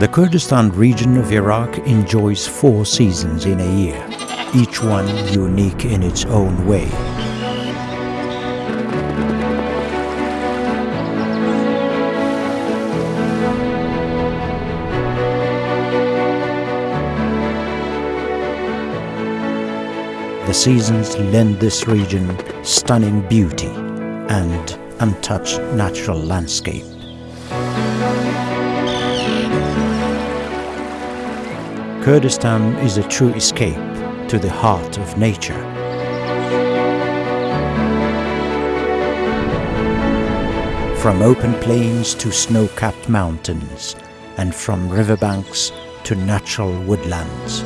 The Kurdistan region of Iraq enjoys four seasons in a year, each one unique in its own way. The seasons lend this region stunning beauty and untouched natural landscape. Kurdistan is a true escape to the heart of nature. From open plains to snow-capped mountains and from riverbanks to natural woodlands.